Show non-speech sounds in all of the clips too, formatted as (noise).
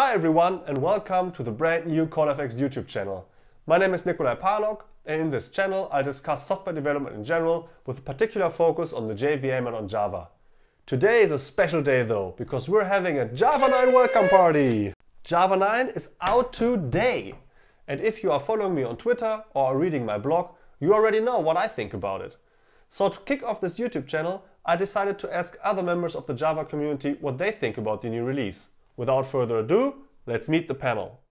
Hi everyone and welcome to the brand new CodeFX YouTube channel. My name is Nicolai Parlog and in this channel I discuss software development in general with a particular focus on the JVM and on Java. Today is a special day though because we're having a Java 9 welcome party! Java 9 is out today! And if you are following me on Twitter or reading my blog, you already know what I think about it. So to kick off this YouTube channel, I decided to ask other members of the Java community what they think about the new release. Without further ado, let's meet the panel.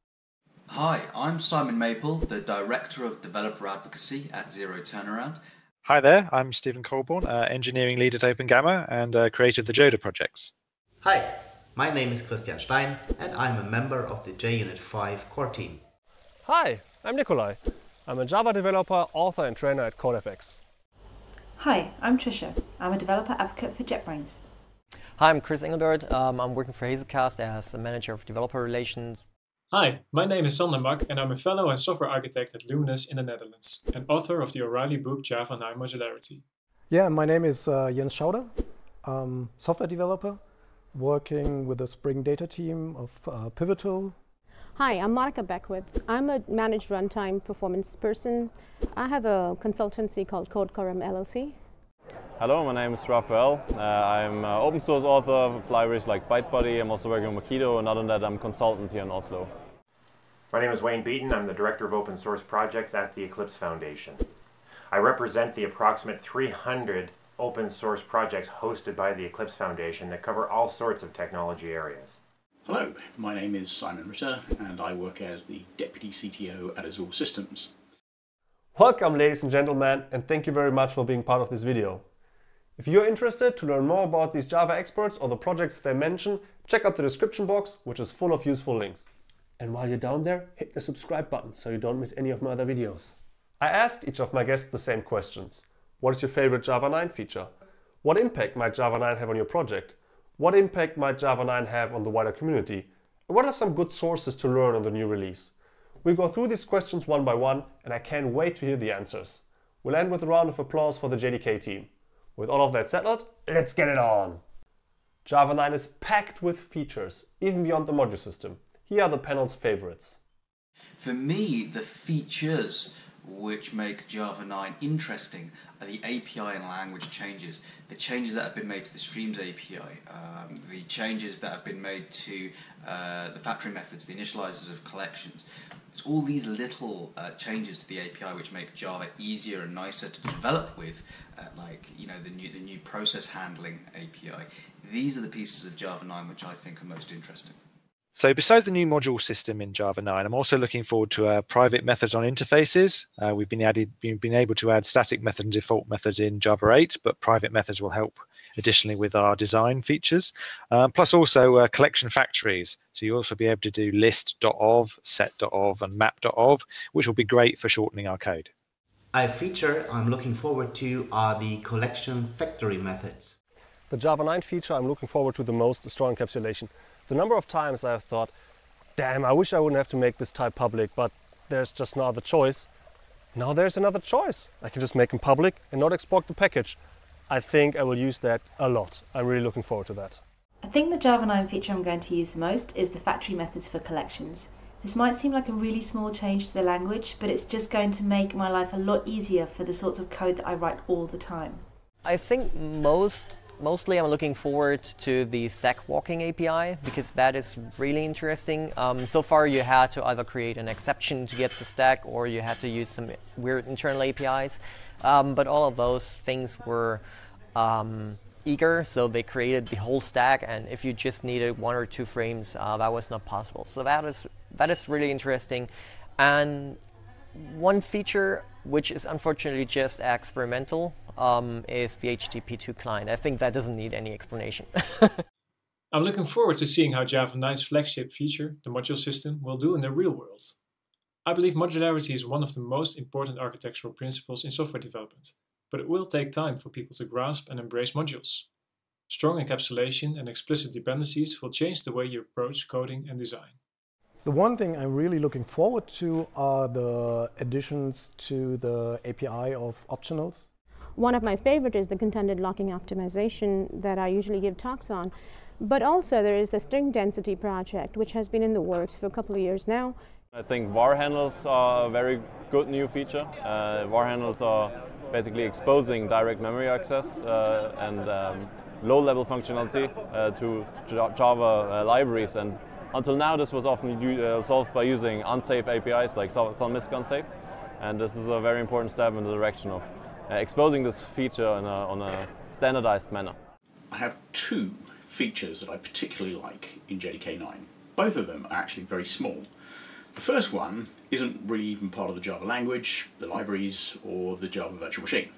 Hi, I'm Simon Maple, the Director of Developer Advocacy at ZeroTurnaround. Hi there, I'm Stephen Colebourne, uh, Engineering Lead at OpenGamma and uh, creator of the Joda projects. Hi, my name is Christian Stein and I'm a member of the JUnit 5 core team. Hi, I'm Nicolai. I'm a Java developer, author and trainer at CodeFX. Hi, I'm Trisha. I'm a developer advocate for JetBrains. Hi, I'm Chris Engelbert. Um, I'm working for Hazelcast as a manager of developer relations. Hi, my name is Sander Mak and I'm a fellow and software architect at Luminis in the Netherlands and author of the O'Reilly book Java 9 Modularity. Yeah, my name is uh, Jens Schauder. I'm software developer working with the Spring Data team of uh, Pivotal. Hi, I'm Monica Beckwith. I'm a managed runtime performance person. I have a consultancy called Code Karam LLC. Hello, my name is Rafael. Uh, I'm uh, open source author of libraries like ByteBuddy. I'm also working on Mockito, and other than that, I'm a consultant here in Oslo. My name is Wayne Beaton. I'm the Director of Open Source Projects at the Eclipse Foundation. I represent the approximate 300 open source projects hosted by the Eclipse Foundation that cover all sorts of technology areas. Hello, my name is Simon Ritter and I work as the Deputy CTO at Azul Systems. Welcome ladies and gentlemen and thank you very much for being part of this video. If you're interested to learn more about these Java experts or the projects they mention, check out the description box, which is full of useful links. And while you're down there, hit the subscribe button so you don't miss any of my other videos. I asked each of my guests the same questions. What is your favorite Java 9 feature? What impact might Java 9 have on your project? What impact might Java 9 have on the wider community? And what are some good sources to learn on the new release? We'll go through these questions one by one and I can't wait to hear the answers. We'll end with a round of applause for the JDK team. With all of that settled, let's get it on! Java 9 is packed with features, even beyond the module system. Here are the panel's favorites. For me, the features which make Java 9 interesting are the API and language changes, the changes that have been made to the Streams API, um, the changes that have been made to uh, the factory methods, the initializers of collections. It's all these little uh, changes to the API which make Java easier and nicer to develop with, uh, like you know the new the new process handling API. These are the pieces of Java 9 which I think are most interesting. So besides the new module system in Java 9, I'm also looking forward to uh, private methods on interfaces. Uh, we've been added, been able to add static method and default methods in Java 8, but private methods will help additionally with our design features. Um, plus also uh, collection factories. So you'll also be able to do list.of, set.of, and map.of, which will be great for shortening our code. A feature I'm looking forward to are the collection factory methods. The Java 9 feature I'm looking forward to the most is strong encapsulation. The number of times I've thought, damn, I wish I wouldn't have to make this type public, but there's just no other choice. Now there's another choice. I can just make them public and not export the package. I think I will use that a lot. I'm really looking forward to that. I think the Java 9 feature I'm going to use the most is the factory methods for collections. This might seem like a really small change to the language, but it's just going to make my life a lot easier for the sorts of code that I write all the time. I think most Mostly I'm looking forward to the stack walking API because that is really interesting. Um, so far you had to either create an exception to get the stack or you had to use some weird internal APIs. Um, but all of those things were um, eager, so they created the whole stack and if you just needed one or two frames, uh, that was not possible. So that is, that is really interesting. And one feature which is unfortunately just experimental, um, is the HTTP2 client. I think that doesn't need any explanation. (laughs) I'm looking forward to seeing how Java 9's flagship feature, the module system, will do in the real world. I believe modularity is one of the most important architectural principles in software development, but it will take time for people to grasp and embrace modules. Strong encapsulation and explicit dependencies will change the way you approach coding and design. The one thing I'm really looking forward to are the additions to the API of optionals. One of my favorite is the contended locking optimization that I usually give talks on. But also there is the string density project, which has been in the works for a couple of years now. I think var handles are a very good new feature. Uh, var handles are basically exposing direct memory access uh, and um, low-level functionality uh, to Java uh, libraries. And until now, this was often uh, solved by using unsafe APIs like sun.misc unsafe. And this is a very important step in the direction of uh, exposing this feature a, on a standardized manner. I have two features that I particularly like in JDK 9. Both of them are actually very small. The first one isn't really even part of the Java language, the libraries, or the Java virtual machine.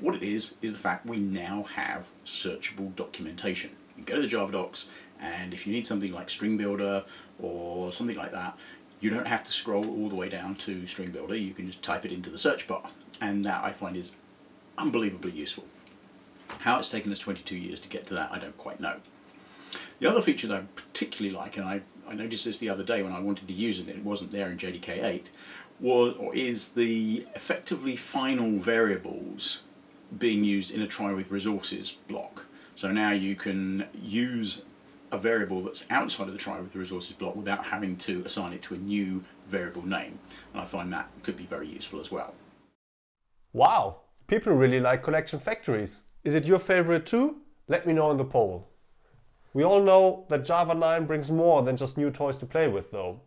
What it is, is the fact we now have searchable documentation. You go to the Java docs, and if you need something like String Builder or something like that, you don't have to scroll all the way down to String Builder, you can just type it into the search bar. And that I find is unbelievably useful. How it's taken us 22 years to get to that, I don't quite know. The other feature that I particularly like, and I, I noticed this the other day when I wanted to use it, it wasn't there in JDK 8, was, or is the effectively final variables being used in a try with resources block. So now you can use a variable that's outside of the try with the resources block without having to assign it to a new variable name. And I find that could be very useful as well. Wow, people really like collection factories. Is it your favorite too? Let me know in the poll. We all know that Java 9 brings more than just new toys to play with though.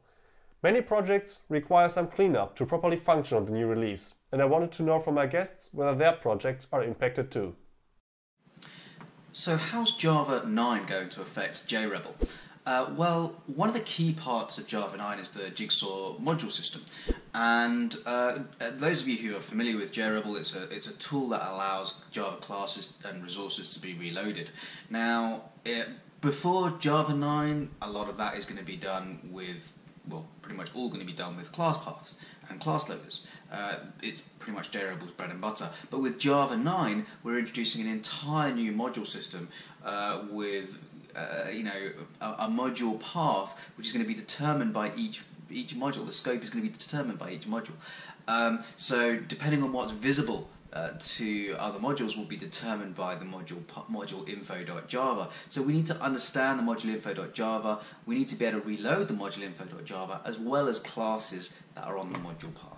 Many projects require some cleanup to properly function on the new release, and I wanted to know from my guests whether their projects are impacted too. So how's Java 9 going to affect JRebel? Uh, well, one of the key parts of Java 9 is the Jigsaw module system. And uh, those of you who are familiar with JRebel, it's a, it's a tool that allows Java classes and resources to be reloaded. Now, it, before Java 9, a lot of that is going to be done with well, pretty much all going to be done with class paths and class loaders. Uh, it's pretty much JRebel's bread and butter. But with Java 9, we're introducing an entire new module system uh, with uh, you know a, a, module path which is going to be determined by each each module. The scope is going to be determined by each module. Um, so depending on what's visible uh, to other modules will be determined by the module module info.java. So we need to understand the module info.java. We need to be able to reload the module info.java as well as classes that are on the module path.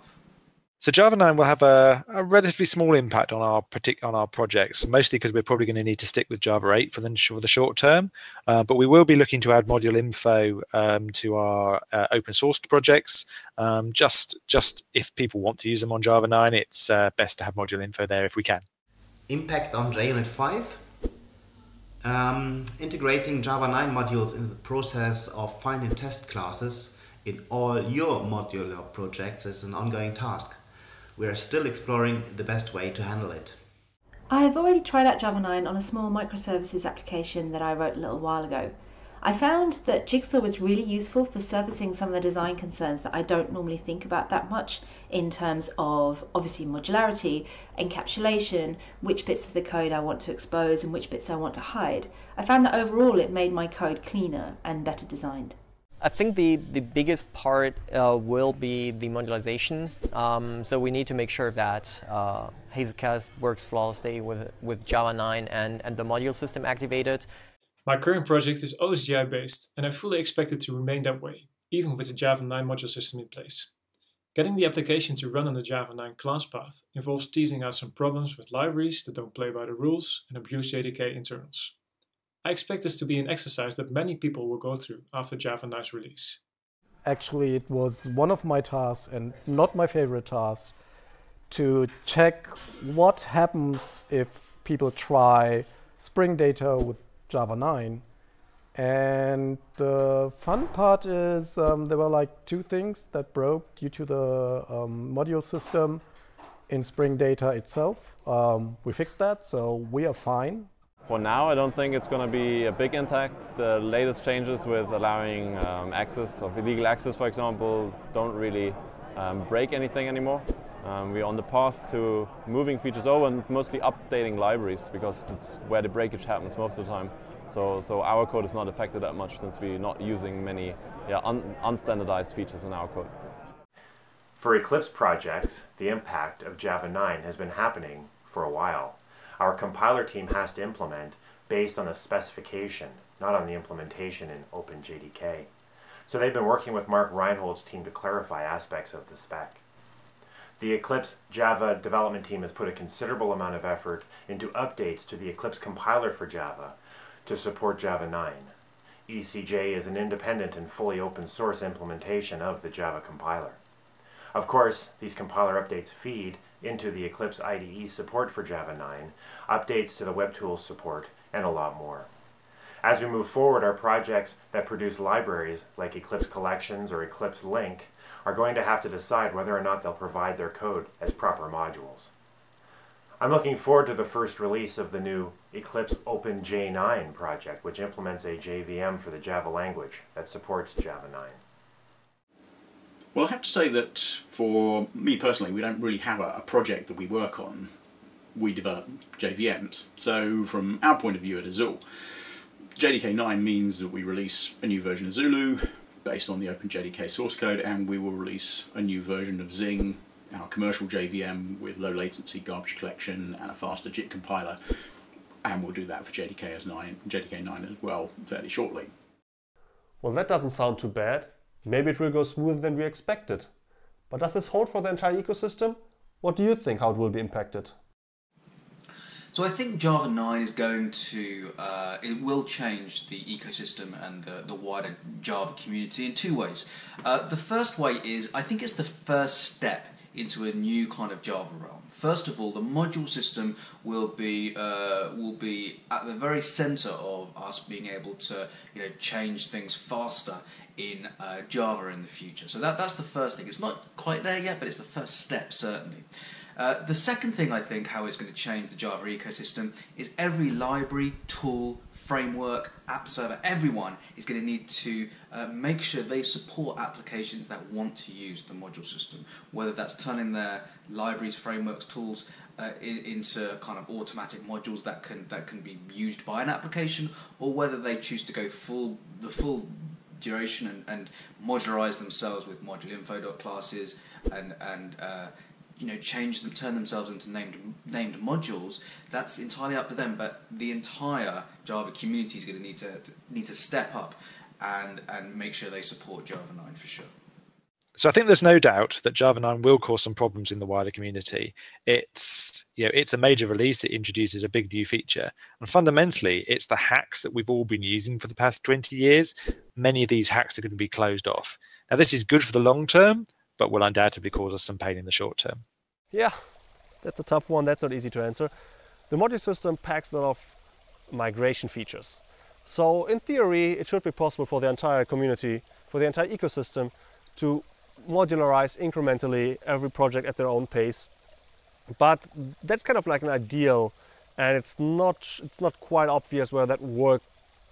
So Java 9 will have a, a relatively small impact on our on our projects, mostly because we're probably going to need to stick with Java 8 for the, for the short term. Uh, but we will be looking to add module info um, to our uh, open source projects. Um, just just if people want to use them on Java 9, it's uh, best to have module info there if we can. Impact on JUnit 5. Um, integrating Java 9 modules in the process of finding test classes in all your modular projects is an ongoing task we are still exploring the best way to handle it. I have already tried out Java 9 on a small microservices application that I wrote a little while ago. I found that Jigsaw was really useful for surfacing some of the design concerns that I don't normally think about that much in terms of obviously modularity, encapsulation, which bits of the code I want to expose and which bits I want to hide. I found that overall it made my code cleaner and better designed. I think the, the biggest part uh, will be the modularization. Um, so we need to make sure that uh, Hazelcast works flawlessly with, with Java 9 and, and the module system activated. My current project is OSGI based and I fully expect it to remain that way, even with the Java 9 module system in place. Getting the application to run on the Java 9 class path involves teasing out some problems with libraries that don't play by the rules and abuse JDK internals. I expect this to be an exercise that many people will go through after Java 9's release. Actually, it was one of my tasks and not my favorite task to check what happens if people try Spring Data with Java 9. And the fun part is um, there were like two things that broke due to the um, module system in Spring Data itself. Um, we fixed that, so we are fine. For now, I don't think it's going to be a big impact. The latest changes with allowing um, access of illegal access, for example, don't really um, break anything anymore. Um, we're on the path to moving features over and mostly updating libraries because it's where the breakage happens most of the time. So, so our code is not affected that much since we're not using many yeah, un unstandardized features in our code. For Eclipse projects, the impact of Java 9 has been happening for a while our compiler team has to implement based on a specification not on the implementation in OpenJDK. So they've been working with Mark Reinhold's team to clarify aspects of the spec. The Eclipse Java development team has put a considerable amount of effort into updates to the Eclipse compiler for Java to support Java 9. ECJ is an independent and fully open source implementation of the Java compiler. Of course, these compiler updates feed into the Eclipse IDE support for Java 9, updates to the Web Tools support, and a lot more. As we move forward, our projects that produce libraries like Eclipse Collections or Eclipse Link are going to have to decide whether or not they'll provide their code as proper modules. I'm looking forward to the first release of the new Eclipse OpenJ9 project, which implements a JVM for the Java language that supports Java 9. Well, I have to say that for me personally, we don't really have a, a project that we work on. We develop JVMs. So from our point of view at Azul, JDK 9 means that we release a new version of Zulu based on the OpenJDK source code and we will release a new version of Zing, our commercial JVM with low latency garbage collection and a faster JIT compiler and we'll do that for JDK 9, JDK 9 as well fairly shortly. Well, that doesn't sound too bad. Maybe it will go smoother than we expected. But does this hold for the entire ecosystem? What do you think how it will be impacted? So I think Java 9 is going to, uh, it will change the ecosystem and the, the wider Java community in two ways. Uh, the first way is, I think it's the first step into a new kind of Java realm. First of all, the module system will be uh, will be at the very center of us being able to you know change things faster in uh, Java in the future. So that that's the first thing. It's not quite there yet, but it's the first step certainly. Uh, the second thing I think how it's going to change the Java ecosystem is every library, tool, framework, app server, everyone is going to need to uh, make sure they support applications that want to use the module system, whether that's turning their libraries, frameworks, tools uh, in, into kind of automatic modules that can that can be used by an application, or whether they choose to go full the full duration and, and modularize themselves with module info classes and and uh, you know change them, turn themselves into named named modules. That's entirely up to them. But the entire Java community is going to need to, to need to step up and and make sure they support Java 9 for sure. So I think there's no doubt that Java 9 will cause some problems in the wider community. It's you know it's a major release. It introduces a big new feature, and fundamentally, it's the hacks that we've all been using for the past 20 years. Many of these hacks are going to be closed off. Now, this is good for the long term, but will undoubtedly cause us some pain in the short term. Yeah, that's a tough one. That's not easy to answer. The module system packs a lot of migration features. So in theory, it should be possible for the entire community, for the entire ecosystem to modularize incrementally every project at their own pace. But that's kind of like an ideal and it's not, it's not quite obvious whether that work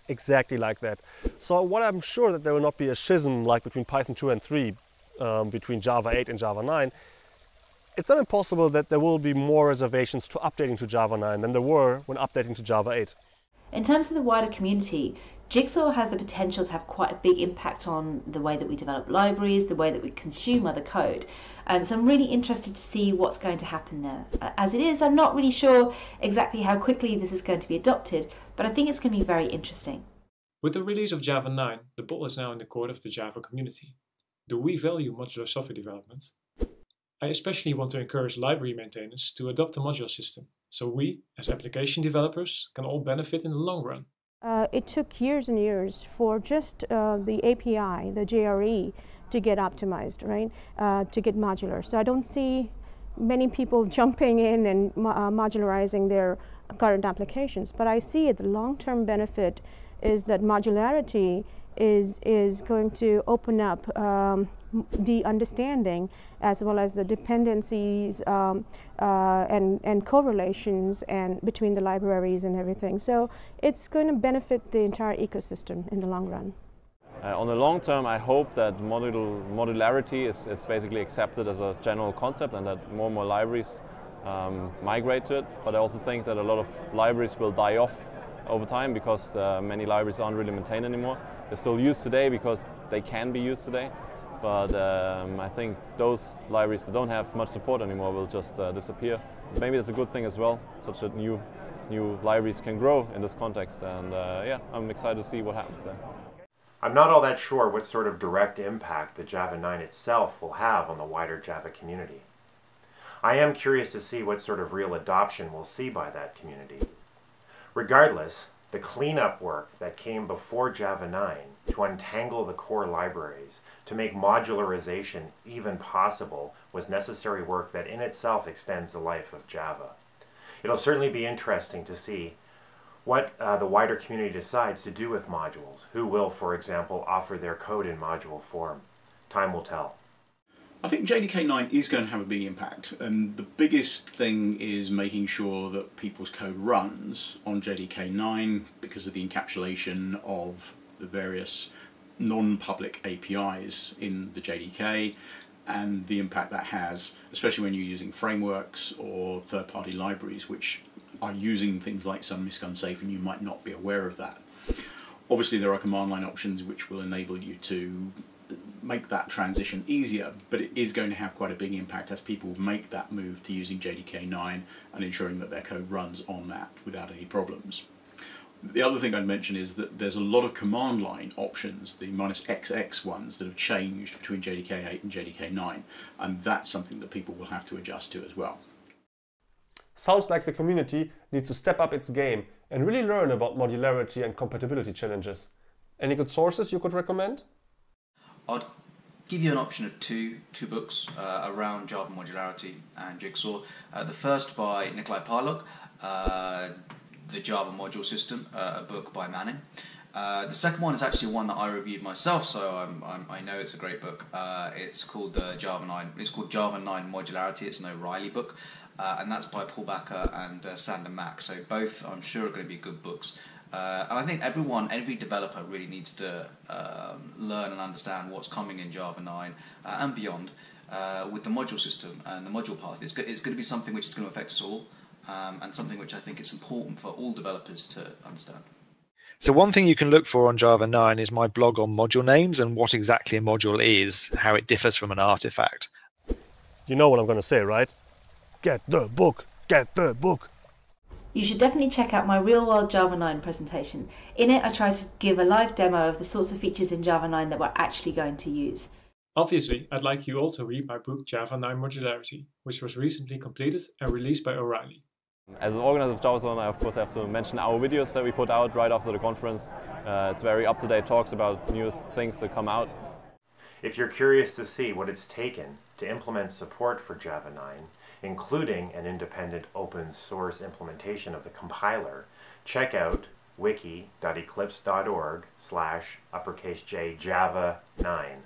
exactly like that. So what I'm sure that there will not be a schism like between Python 2 and 3 um, between Java 8 and Java 9, it's not impossible that there will be more reservations to updating to Java 9 than there were when updating to Java 8. In terms of the wider community, Jigsaw has the potential to have quite a big impact on the way that we develop libraries, the way that we consume other code. Um, so I'm really interested to see what's going to happen there. As it is, I'm not really sure exactly how quickly this is going to be adopted, but I think it's going to be very interesting. With the release of Java 9, the ball is now in the court of the Java community. Do we value modular software development? I especially want to encourage library maintainers to adopt a module system, so we, as application developers, can all benefit in the long run. Uh, it took years and years for just uh, the API, the JRE, to get optimized, right, uh, to get modular. So I don't see many people (laughs) jumping in and mo uh, modularizing their current applications, but I see it, the long-term benefit is that modularity is, is going to open up um, the understanding as well as the dependencies um, uh, and, and correlations and between the libraries and everything. So it's going to benefit the entire ecosystem in the long run. Uh, on the long term, I hope that modul modularity is, is basically accepted as a general concept and that more and more libraries um, migrate to it. But I also think that a lot of libraries will die off over time because uh, many libraries aren't really maintained anymore. They're still used today because they can be used today. But um, I think those libraries that don't have much support anymore will just uh, disappear. Maybe that's a good thing as well, such that new new libraries can grow in this context. And uh, yeah, I'm excited to see what happens there. I'm not all that sure what sort of direct impact the Java 9 itself will have on the wider Java community. I am curious to see what sort of real adoption we'll see by that community. Regardless, the cleanup work that came before Java 9 to untangle the core libraries, to make modularization even possible, was necessary work that in itself extends the life of Java. It'll certainly be interesting to see what uh, the wider community decides to do with modules. Who will, for example, offer their code in module form? Time will tell. I think JDK 9 is going to have a big impact and the biggest thing is making sure that people's code runs on JDK 9 because of the encapsulation of the various non-public APIs in the JDK and the impact that has, especially when you're using frameworks or third-party libraries which are using things like sun.misc Unsafe and you might not be aware of that. Obviously there are command line options which will enable you to make that transition easier, but it is going to have quite a big impact as people make that move to using JDK 9 and ensuring that their code runs on that without any problems. The other thing I'd mention is that there's a lot of command line options, the minus XX ones that have changed between JDK 8 and JDK 9, and that's something that people will have to adjust to as well. Sounds like the community needs to step up its game and really learn about modularity and compatibility challenges. Any good sources you could recommend? I'd give you an option of two two books uh, around Java modularity and Jigsaw. Uh, the first by Nicolai Parlog, uh, The Java Module System, uh, a book by Manning. Uh, the second one is actually one that I reviewed myself, so I'm, I'm, i know it's a great book. Uh, it's called the Java 9. It's called Java 9 Modularity. It's an O'Reilly book, and that's by Paul Bakker and Sander Mak. So both, I'm sure, are going to be good books. Uh, and I think everyone, every developer really needs to um, learn and understand what's coming in Java 9 uh, and beyond uh, with the module system and the module path. It's, go it's going to be something which is going to affect us all um, and something which I think it's important for all developers to understand. So one thing you can look for on Java 9 is my blog on module names and what exactly a module is, how it differs from an artifact. You know what I'm going to say, right? Get the book! Get the book! You should definitely check out my real world Java 9 presentation. In it, I try to give a live demo of the sorts of features in Java 9 that we're actually going to use. Obviously, I'd like you all to read my book Java 9 Modularity, which was recently completed and released by O'Reilly. As an organizer of JavaZone, I of course have to mention our videos that we put out right after the conference. Uh, it's very up-to-date talks about newest things that come out. If you're curious to see what it's taken to implement support for Java 9, including an independent open source implementation of the compiler, check out wiki.eclipse.org slash uppercase J Java 9.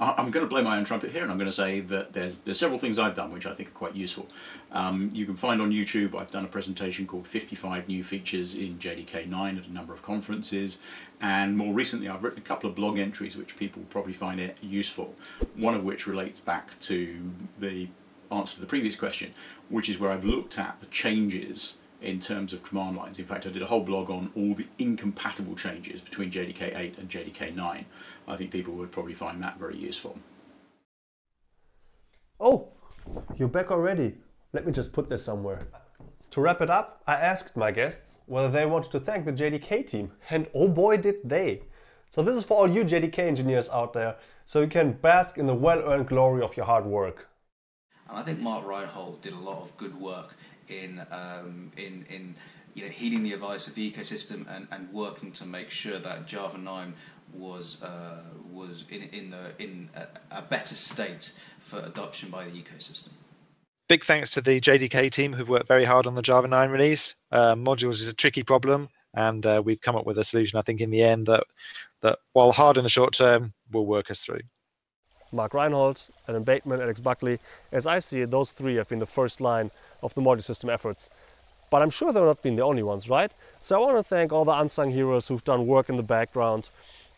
I'm going to blow my own trumpet here and I'm going to say that there's, there's several things I've done which I think are quite useful. Um, you can find on YouTube I've done a presentation called 55 new features in JDK 9 at a number of conferences and more recently I've written a couple of blog entries which people probably find it useful. One of which relates back to the answer to the previous question, which is where I've looked at the changes in terms of command lines. In fact, I did a whole blog on all the incompatible changes between JDK 8 and JDK 9. I think people would probably find that very useful. Oh, you're back already. Let me just put this somewhere. To wrap it up, I asked my guests whether they wanted to thank the JDK team, and oh boy did they. So this is for all you JDK engineers out there, so you can bask in the well-earned glory of your hard work. And I think Mark Reinhold did a lot of good work in um, in in you know heeding the advice of the ecosystem and, and working to make sure that Java 9 was uh, was in in the in a, a better state for adoption by the ecosystem. Big thanks to the JDK team who've worked very hard on the Java 9 release. Uh, modules is a tricky problem, and uh, we've come up with a solution. I think in the end that that while hard in the short term, will work us through. Mark Reinhold, Alan Bateman, Alex Buckley. As I see it, those three have been the first line of the module system efforts. But I'm sure they've not been the only ones, right? So I want to thank all the unsung heroes who've done work in the background,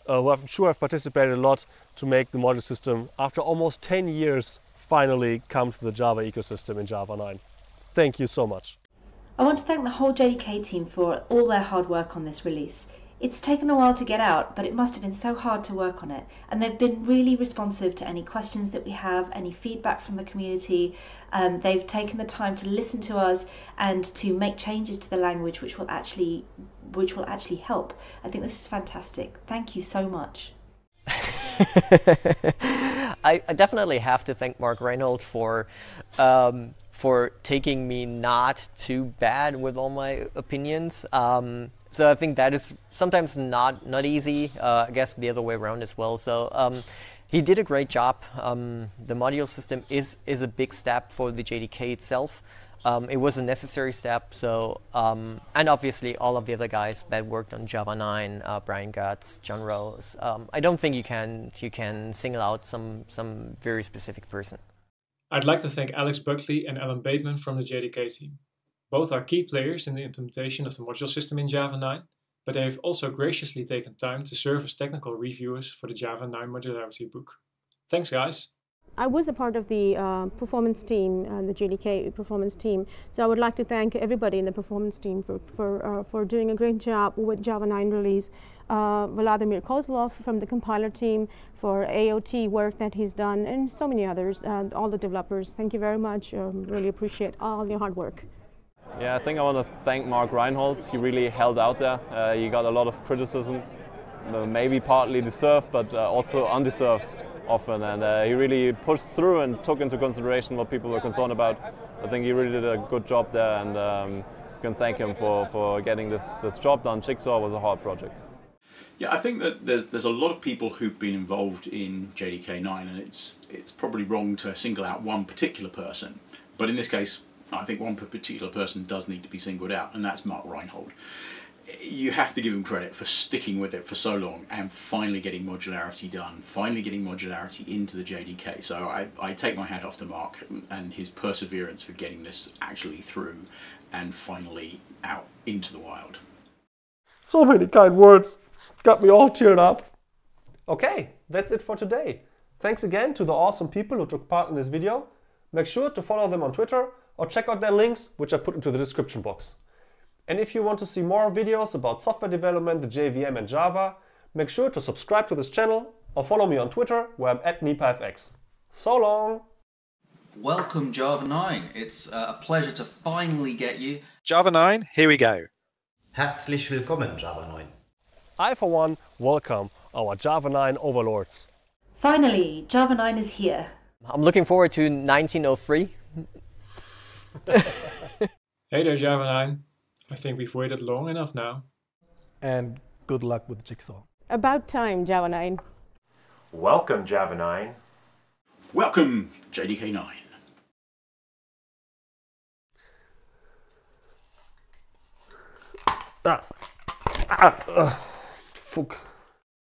uh, who I'm sure have participated a lot to make the module system, after almost 10 years, finally come to the Java ecosystem in Java 9. Thank you so much. I want to thank the whole JDK team for all their hard work on this release. It's taken a while to get out, but it must have been so hard to work on it. And they've been really responsive to any questions that we have, any feedback from the community. Um, they've taken the time to listen to us and to make changes to the language, which will actually, which will actually help. I think this is fantastic. Thank you so much. (laughs) I, I, definitely have to thank Mark Reinhold for um, for taking me not too bad with all my opinions. Um, so I think that is sometimes not not easy. Uh, I guess the other way around as well. So um, he did a great job. Um, the module system is is a big step for the JDK itself. Um, it was a necessary step. So um, and obviously all of the other guys that worked on Java 9, uh, Brian Goetz, John Rose. Um, I don't think you can you can single out some some very specific person. I'd like to thank Alex Buckley and Alan Bateman from the JDK team. Both are key players in the implementation of the module system in Java 9, but they have also graciously taken time to serve as technical reviewers for the Java 9 modularity book. Thanks guys! I was a part of the uh, performance team, uh, the JDK performance team, so I would like to thank everybody in the performance team for, for, uh, for doing a great job with Java 9 release. Uh, Vladimir Kozlov from the compiler team for AOT work that he's done, and so many others, uh, all the developers. Thank you very much. Um, really appreciate all your hard work. Yeah, I think I want to thank Mark Reinhold. He really held out there. Uh, he got a lot of criticism, maybe partly deserved, but uh, also undeserved often. And uh, he really pushed through and took into consideration what people were concerned about. I think he really did a good job there, and um, you can thank him for, for getting this, this job done. Jigsaw was a hard project. Yeah, I think that there's there's a lot of people who've been involved in JDK9, and it's it's probably wrong to single out one particular person. But in this case, I think one particular person does need to be singled out, and that's Mark Reinhold. You have to give him credit for sticking with it for so long and finally getting modularity done, finally getting modularity into the JDK. So I, I take my hat off to Mark and his perseverance for getting this actually through and finally out into the wild. So many kind words. Got me all teared up. Okay, that's it for today. Thanks again to the awesome people who took part in this video. Make sure to follow them on Twitter or check out their links, which I put into the description box. And if you want to see more videos about software development, the JVM and Java, make sure to subscribe to this channel or follow me on Twitter where I'm at NipaFX. So long! Welcome Java 9. It's uh, a pleasure to finally get you. Java 9, here we go. Herzlich willkommen, Java 9. I, for one, welcome our Java 9 overlords. Finally, Java 9 is here. I'm looking forward to 1903. (laughs) hey there, Java 9. I think we've waited long enough now. And good luck with Jigsaw. About time, Javanine. Welcome, Javanine. Welcome, JDK 9. Ah. Ah. Uh. Fuck.